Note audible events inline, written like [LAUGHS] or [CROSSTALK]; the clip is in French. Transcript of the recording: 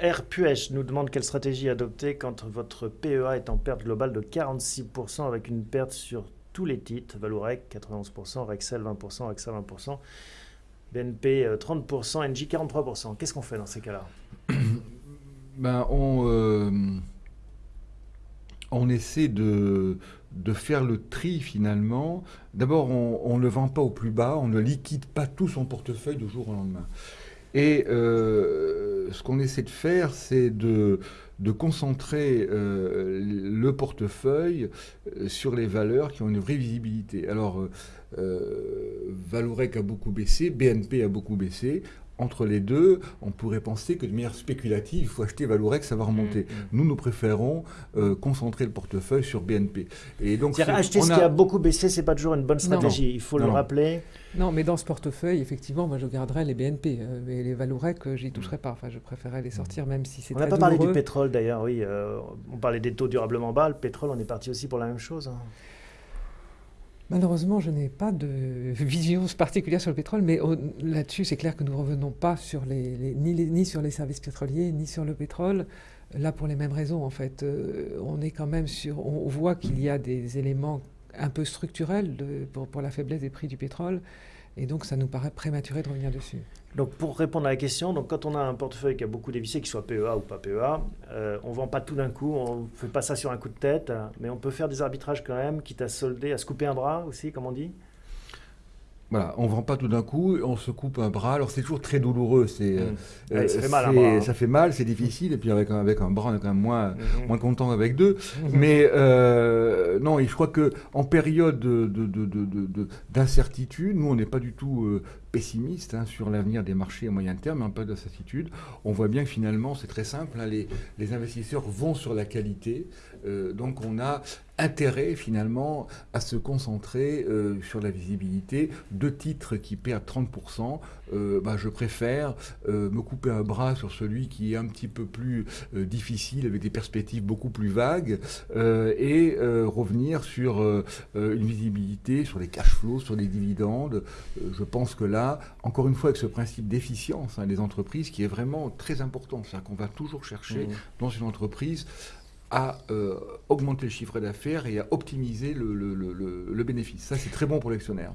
R. Puech nous demande quelle stratégie adopter quand votre PEA est en perte globale de 46% avec une perte sur tous les titres, Valorec 91%, Rexel 20%, AXA 20%, BNP 30%, NJ 43%. Qu'est-ce qu'on fait dans ces cas-là [COUGHS] ben, on, euh, on essaie de, de faire le tri finalement. D'abord, on ne le vend pas au plus bas, on ne liquide pas tout son portefeuille du jour au lendemain. Et euh, ce qu'on essaie de faire, c'est de, concentrer euh, le portefeuille euh, sur les valeurs qui ont une vraie visibilité. Alors, Valorec a beaucoup baissé, BNP a beaucoup baissé entre les deux, on pourrait penser que de manière spéculative, il faut acheter Valorex, ça va remonter. Mm, mm. Nous, nous préférons euh, concentrer le portefeuille sur BNP. Et donc, acheter ce qui a beaucoup baissé, c'est pas toujours une bonne stratégie. Il faut le rappeler. Non, mais dans ce portefeuille, effectivement, moi, je garderais les BNP. Euh, mais les Valorec, euh, j'y toucherais pas. Enfin, je préférerais les sortir, même si c'est. On n'a pas parlé du pétrole, d'ailleurs. Oui, on parlait des taux durablement bas. Le pétrole, on est parti aussi pour la même chose. Hein. Malheureusement, je n'ai pas de [LAUGHS] vision particulière sur le pétrole, mais là-dessus, c'est clair que nous ne revenons pas sur les, ni, sur les services pétroliers, ni sur le pétrole. Là, pour les mêmes raisons, en fait. Euh, on est quand même sur. On voit qu'il y a des éléments un peu structurels pour, la faiblesse des prix du pétrole. Et donc, ça nous paraît prématuré de revenir dessus. Donc, pour répondre à la question, donc quand on a un portefeuille qui a beaucoup dévissé, qu'il soit PEA ou pas PEA, euh, on ne vend pas tout d'un coup, on ne fait pas ça sur un coup de tête, mais on peut faire des arbitrages quand même, quitte à solder, à se couper un bras aussi, comme on dit? Voilà, on ne vend pas tout d'un coup, on se coupe un bras. Alors c'est toujours très douloureux. C'est, mmh. euh, ça fait mal. Hein. Ça fait mal, c'est difficile. Et puis avec un, avec un bras, on est quand même moins, mmh. moins content avec deux. Mmh. Mais euh, non, je crois que en période d'incertitude, nous on n'est pas du tout euh, pessimiste hein, sur l'avenir des marchés à moyen terme, un peu d'incertitude. On voit bien que finalement c'est très simple. Hein, les, investisseurs vont sur la qualité. donc on a intérêt finalement à se concentrer euh, sur la visibilité. Deux titres qui perdent 30%, euh, bah, je préfère euh, me couper un bras sur celui qui est un petit peu plus difficile, avec des perspectives beaucoup plus vagues, et revenir sur une visibilité, sur les cash flows, sur les dividendes. je pense que là, encore une fois, avec ce principe d'efficience hein, des entreprises qui est vraiment très important, c'est-à-dire qu'on va toujours chercher mmh. dans une entreprise à euh, augmenter le chiffre d'affaires et à optimiser le, le bénéfice. Ça, c'est très bon pour l'actionnaire.